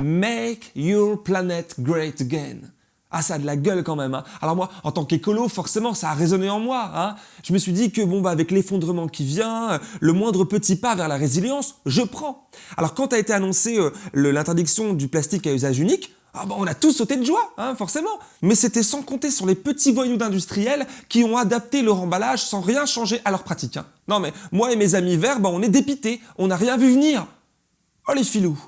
Make your planet great again. Ah, ça a de la gueule quand même. Hein. Alors moi, en tant qu'écolo, forcément, ça a résonné en moi. Hein. Je me suis dit que bon, bah, avec l'effondrement qui vient, le moindre petit pas vers la résilience, je prends. Alors quand a été annoncé euh, l'interdiction du plastique à usage unique, ah bah, on a tous sauté de joie, hein, forcément. Mais c'était sans compter sur les petits voyous d'industriels qui ont adapté leur emballage sans rien changer à leur pratique. Non mais moi et mes amis verts, bah, on est dépités, on n'a rien vu venir. Oh les filous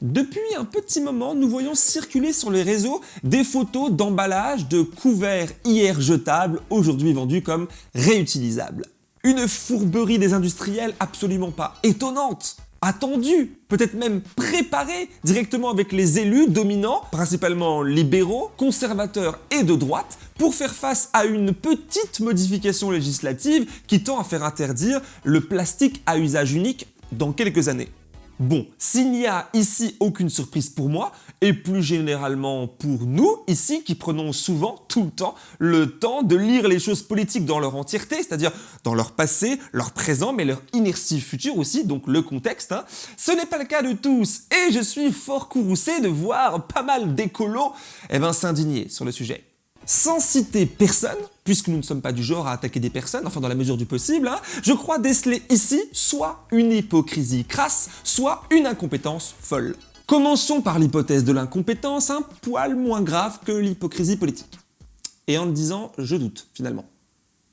Depuis un petit moment, nous voyons circuler sur les réseaux des photos d'emballage de couverts hier jetables, aujourd'hui vendus comme réutilisables. Une fourberie des industriels absolument pas étonnante, attendue, peut-être même préparée directement avec les élus dominants, principalement libéraux, conservateurs et de droite, pour faire face à une petite modification législative qui tend à faire interdire le plastique à usage unique dans quelques années. Bon, s'il n'y a ici aucune surprise pour moi, et plus généralement pour nous, ici, qui prenons souvent, tout le temps, le temps de lire les choses politiques dans leur entièreté, c'est-à-dire dans leur passé, leur présent, mais leur inertie future aussi, donc le contexte, hein, ce n'est pas le cas de tous, et je suis fort courroucé de voir pas mal d'écolos eh ben, s'indigner sur le sujet. Sans citer personne, puisque nous ne sommes pas du genre à attaquer des personnes, enfin dans la mesure du possible, hein, je crois déceler ici soit une hypocrisie crasse, soit une incompétence folle. Commençons par l'hypothèse de l'incompétence, un poil moins grave que l'hypocrisie politique. Et en le disant, je doute, finalement.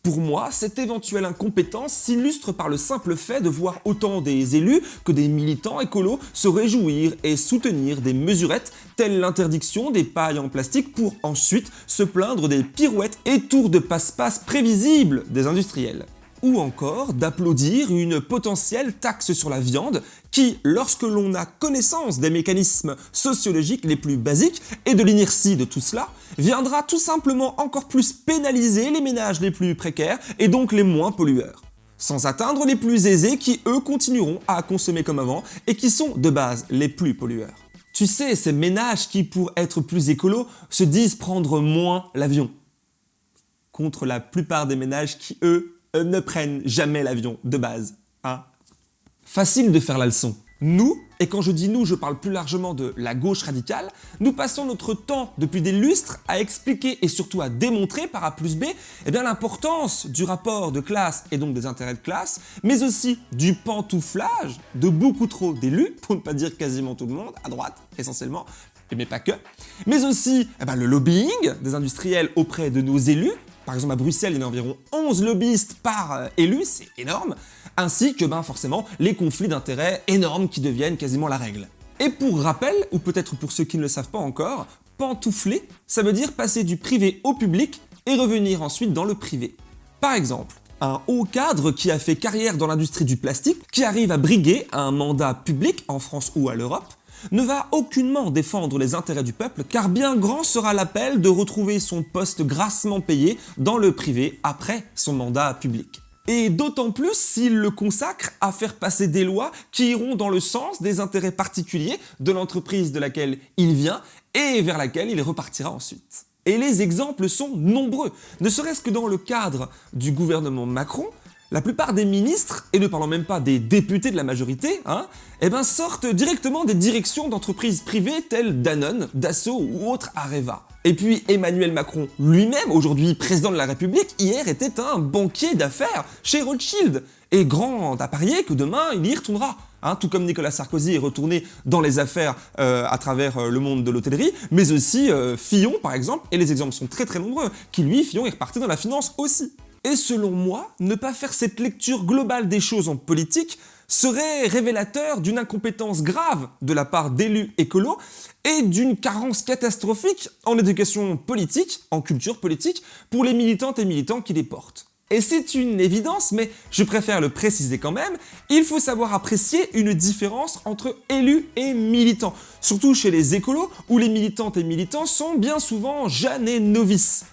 Pour moi, cette éventuelle incompétence s'illustre par le simple fait de voir autant des élus que des militants écolos se réjouir et soutenir des mesurettes telles l'interdiction des pailles en plastique pour ensuite se plaindre des pirouettes et tours de passe-passe prévisibles des industriels ou encore d'applaudir une potentielle taxe sur la viande qui, lorsque l'on a connaissance des mécanismes sociologiques les plus basiques et de l'inertie de tout cela, viendra tout simplement encore plus pénaliser les ménages les plus précaires et donc les moins pollueurs sans atteindre les plus aisés qui, eux, continueront à consommer comme avant et qui sont, de base, les plus pollueurs. Tu sais, ces ménages qui, pour être plus écolos, se disent prendre moins l'avion, contre la plupart des ménages qui, eux, ne prennent jamais l'avion de base. Hein. Facile de faire la leçon. Nous, et quand je dis nous, je parle plus largement de la gauche radicale, nous passons notre temps depuis des lustres à expliquer et surtout à démontrer par A plus B eh l'importance du rapport de classe et donc des intérêts de classe, mais aussi du pantouflage de beaucoup trop d'élus, pour ne pas dire quasiment tout le monde, à droite essentiellement, mais pas que, mais aussi eh ben, le lobbying des industriels auprès de nos élus, par exemple, à Bruxelles, il y a environ 11 lobbyistes par euh, élu, c'est énorme, ainsi que ben, forcément les conflits d'intérêts énormes qui deviennent quasiment la règle. Et pour rappel, ou peut-être pour ceux qui ne le savent pas encore, pantoufler, ça veut dire passer du privé au public et revenir ensuite dans le privé. Par exemple, un haut cadre qui a fait carrière dans l'industrie du plastique, qui arrive à briguer un mandat public en France ou à l'Europe, ne va aucunement défendre les intérêts du peuple car bien grand sera l'appel de retrouver son poste grassement payé dans le privé après son mandat public. Et d'autant plus s'il le consacre à faire passer des lois qui iront dans le sens des intérêts particuliers de l'entreprise de laquelle il vient et vers laquelle il repartira ensuite. Et les exemples sont nombreux, ne serait-ce que dans le cadre du gouvernement Macron, la plupart des ministres, et ne parlons même pas des députés de la majorité, hein, eh ben sortent directement des directions d'entreprises privées telles Danone, Dassault ou autres Areva. Et puis Emmanuel Macron lui-même, aujourd'hui président de la République, hier était un banquier d'affaires chez Rothschild. Et grand à parier que demain, il y retournera. Hein, tout comme Nicolas Sarkozy est retourné dans les affaires euh, à travers euh, le monde de l'hôtellerie, mais aussi euh, Fillon par exemple, et les exemples sont très très nombreux, qui lui, Fillon, est reparti dans la finance aussi. Et selon moi, ne pas faire cette lecture globale des choses en politique serait révélateur d'une incompétence grave de la part d'élus écolos et d'une carence catastrophique en éducation politique, en culture politique, pour les militantes et militants qui les portent. Et c'est une évidence, mais je préfère le préciser quand même, il faut savoir apprécier une différence entre élus et militants, surtout chez les écolos où les militantes et militants sont bien souvent jeunes et novices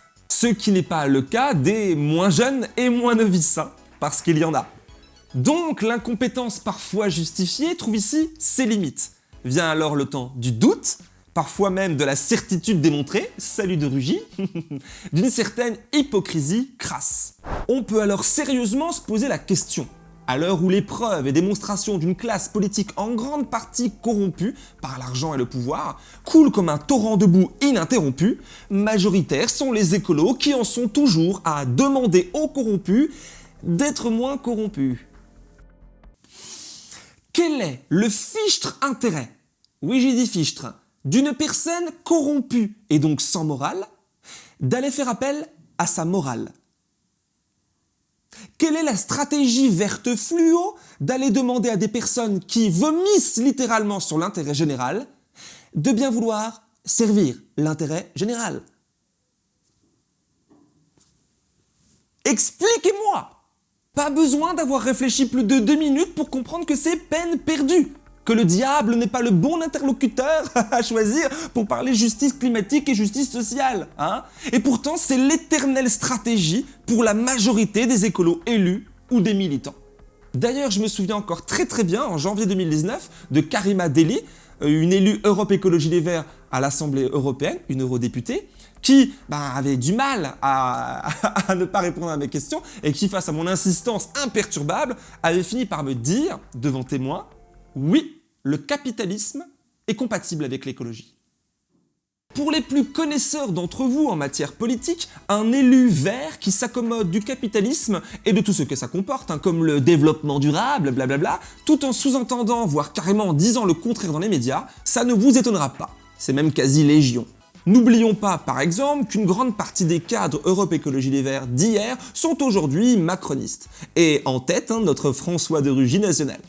ce qui n'est pas le cas des moins jeunes et moins novices, hein, parce qu'il y en a. Donc l'incompétence parfois justifiée trouve ici ses limites. Vient alors le temps du doute, parfois même de la certitude démontrée, salut de Rugy, d'une certaine hypocrisie crasse. On peut alors sérieusement se poser la question, à l'heure où les preuves et démonstrations d'une classe politique en grande partie corrompue par l'argent et le pouvoir coulent comme un torrent de boue ininterrompu, majoritaires sont les écolos qui en sont toujours à demander aux corrompus d'être moins corrompus. Quel est le fichtre intérêt, oui j'ai dit fichtre, d'une personne corrompue et donc sans morale, d'aller faire appel à sa morale? Quelle est la stratégie verte fluo d'aller demander à des personnes qui vomissent littéralement sur l'intérêt général de bien vouloir servir l'intérêt général? Expliquez-moi! Pas besoin d'avoir réfléchi plus de deux minutes pour comprendre que c'est peine perdue que le diable n'est pas le bon interlocuteur à choisir pour parler justice climatique et justice sociale. Hein et pourtant, c'est l'éternelle stratégie pour la majorité des écolos élus ou des militants. D'ailleurs, je me souviens encore très très bien, en janvier 2019, de Karima Deli, euh, une élue Europe Écologie Les Verts à l'Assemblée Européenne, une eurodéputée, qui bah, avait du mal à, ne pas répondre à mes questions et qui, face à mon insistance imperturbable, avait fini par me dire, devant témoins, oui, le capitalisme est compatible avec l'écologie. Pour les plus connaisseurs d'entre vous en matière politique, un élu vert qui s'accommode du capitalisme et de tout ce que ça comporte, hein, comme le développement durable, blablabla, tout en sous-entendant, voire carrément en disant le contraire dans les médias, ça ne vous étonnera pas. C'est même quasi légion. N'oublions pas, par exemple, qu'une grande partie des cadres Europe Écologie Les Verts d'hier sont aujourd'hui macronistes. Et en tête, hein, notre François de Rugy national.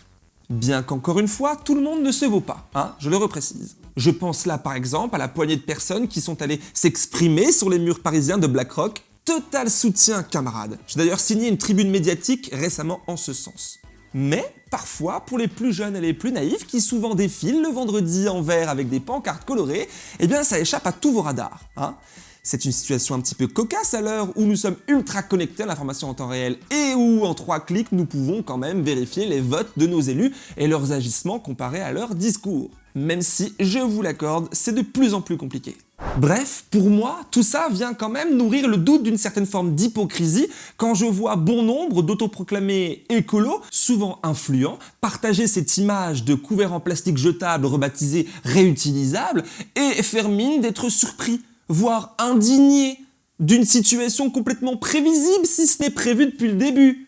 Bien qu'encore une fois, tout le monde ne se vaut pas, hein, je le reprécise. Je pense là par exemple à la poignée de personnes qui sont allées s'exprimer sur les murs parisiens de BlackRock. Total soutien camarades. J'ai d'ailleurs signé une tribune médiatique récemment en ce sens. Mais parfois, pour les plus jeunes et les plus naïfs, qui souvent défilent le vendredi en vert avec des pancartes colorées, eh bien ça échappe à tous vos radars. Hein c'est une situation un petit peu cocasse à l'heure où nous sommes ultra connectés à l'information en temps réel et où en trois clics nous pouvons quand même vérifier les votes de nos élus et leurs agissements comparés à leurs discours. Même si, je vous l'accorde, c'est de plus en plus compliqué. Bref, pour moi, tout ça vient quand même nourrir le doute d'une certaine forme d'hypocrisie quand je vois bon nombre d'autoproclamés écolos, souvent influents, partager cette image de couvert en plastique jetable rebaptisé réutilisable et faire mine d'être surpris voire indigné d'une situation complètement prévisible si ce n'est prévu depuis le début.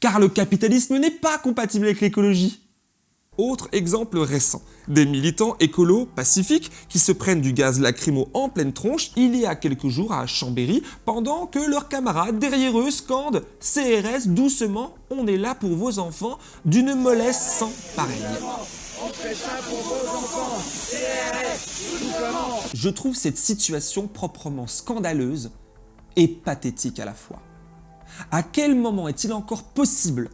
Car le capitalisme n'est pas compatible avec l'écologie. Autre exemple récent, des militants écolos pacifiques qui se prennent du gaz lacrymo en pleine tronche il y a quelques jours à Chambéry pendant que leurs camarades derrière eux scandent « CRS doucement, on est là pour vos enfants » d'une mollesse sans Je trouve cette situation proprement scandaleuse et pathétique à la fois. À quel moment est-il encore possible,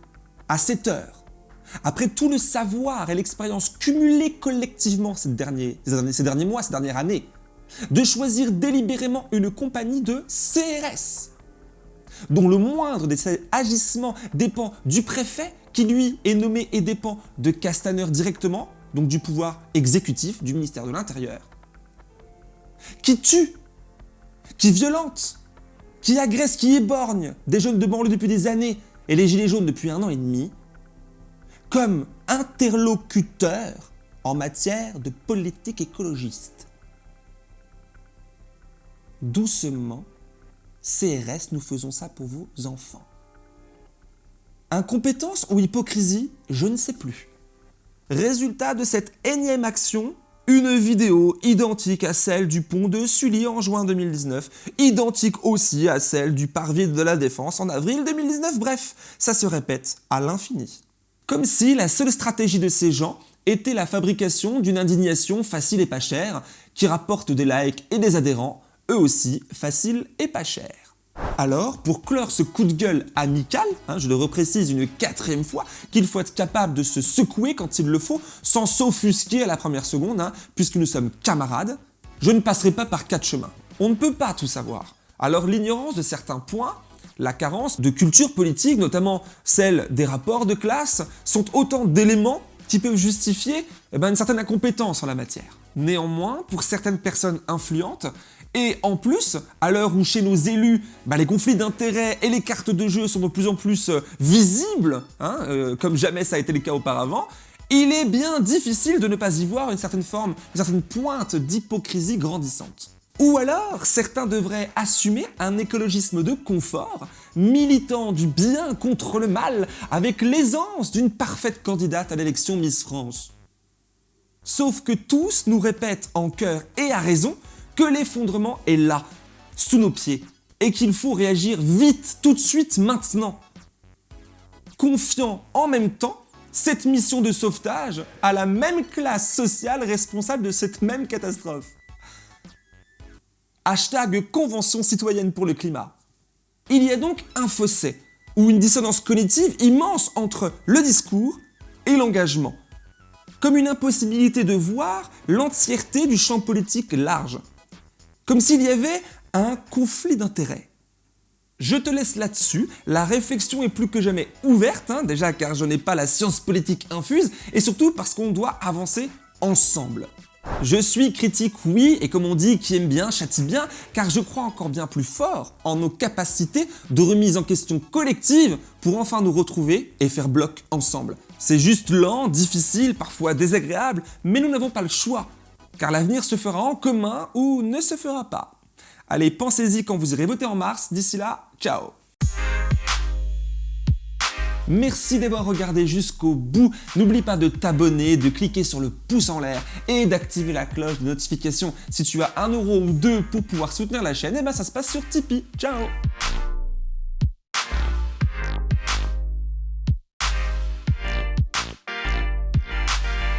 à cette heure, après tout le savoir et l'expérience cumulée collectivement ces derniers mois, ces dernières années, de choisir délibérément une compagnie de CRS, dont le moindre des agissements dépend du préfet, qui lui est nommé et dépend de Castaner directement, donc du pouvoir exécutif du ministère de l'Intérieur, qui tue, qui violente, qui agresse, qui éborgne des jeunes de banlieue depuis des années et les gilets jaunes depuis un an et demi, comme interlocuteur en matière de politique écologiste. Doucement, CRS, nous faisons ça pour vos enfants. Incompétence ou hypocrisie, je ne sais plus. Résultat de cette énième action, une vidéo identique à celle du pont de Sully en juin 2019, identique aussi à celle du parvis de la Défense en avril 2019, bref, ça se répète à l'infini. Comme si la seule stratégie de ces gens était la fabrication d'une indignation facile et pas chère, qui rapporte des likes et des adhérents, eux aussi faciles et pas chers. Alors, pour clore ce coup de gueule amical, hein, je le reprécise une quatrième fois, qu'il faut être capable de se secouer quand il le faut, sans s'offusquer à la première seconde, hein, puisque nous sommes camarades, je ne passerai pas par quatre chemins. On ne peut pas tout savoir. Alors l'ignorance de certains points, la carence de culture politique, notamment celle des rapports de classe, sont autant d'éléments qui peuvent justifier eh ben, une certaine incompétence en la matière. Néanmoins, pour certaines personnes influentes, et en plus, à l'heure où chez nos élus, bah, les conflits d'intérêts et les cartes de jeu sont de plus en plus euh, visibles, hein, euh, comme jamais ça a été le cas auparavant, il est bien difficile de ne pas y voir une certaine forme, une certaine pointe d'hypocrisie grandissante. Ou alors, certains devraient assumer un écologisme de confort, militant du bien contre le mal, avec l'aisance d'une parfaite candidate à l'élection Miss France. Sauf que tous nous répètent en cœur et à raison que l'effondrement est là, sous nos pieds, et qu'il faut réagir vite, tout de suite, maintenant. Confiant en même temps cette mission de sauvetage à la même classe sociale responsable de cette même catastrophe. Hashtag Convention citoyenne pour le climat. Il y a donc un fossé, ou une dissonance cognitive immense entre le discours et l'engagement, comme une impossibilité de voir l'entièreté du champ politique large comme s'il y avait un conflit d'intérêts. Je te laisse là-dessus, la réflexion est plus que jamais ouverte, hein, déjà car je n'ai pas la science politique infuse, et surtout parce qu'on doit avancer ensemble. Je suis critique, oui, et comme on dit, qui aime bien, châtie bien, car je crois encore bien plus fort en nos capacités de remise en question collective pour enfin nous retrouver et faire bloc ensemble. C'est juste lent, difficile, parfois désagréable, mais nous n'avons pas le choix car l'avenir se fera en commun ou ne se fera pas. Allez, pensez-y quand vous irez voter en mars. D'ici là, ciao Merci d'avoir regardé jusqu'au bout. N'oublie pas de t'abonner, de cliquer sur le pouce en l'air et d'activer la cloche de notification. Si tu as un euro ou deux pour pouvoir soutenir la chaîne, et eh ben ça se passe sur Tipeee. Ciao